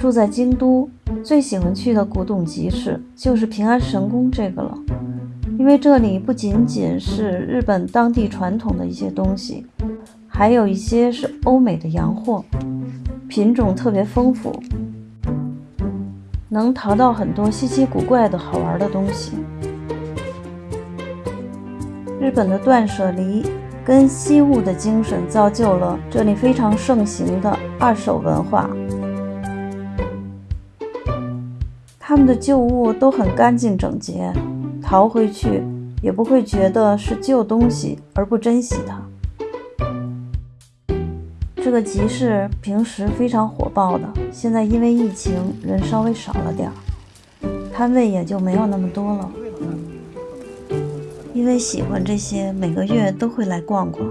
住在京都，最喜欢去的古董集市就是平安神宫这个了，因为这里不仅仅是日本当地传统的一些东西，还有一些是欧美的洋货，品种特别丰富，能淘到很多稀奇古怪的好玩的东西。日本的断舍离跟惜物的精神，造就了这里非常盛行的二手文化。他们的旧物都很干净整洁，淘回去也不会觉得是旧东西而不珍惜它。这个集市平时非常火爆的，现在因为疫情人稍微少了点儿，摊位也就没有那么多了。因为喜欢这些，每个月都会来逛逛。